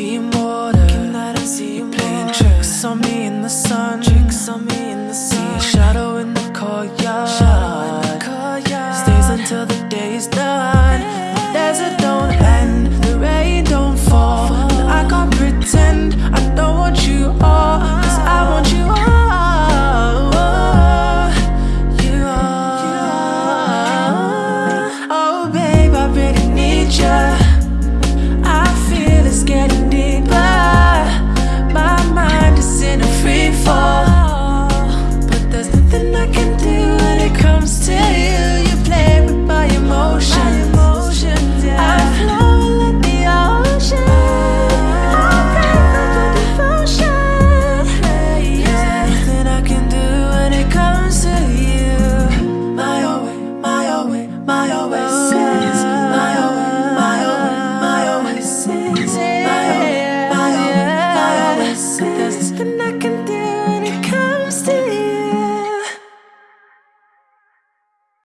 i see You're playing tricks on me in the sun. Tricks on me in the sun.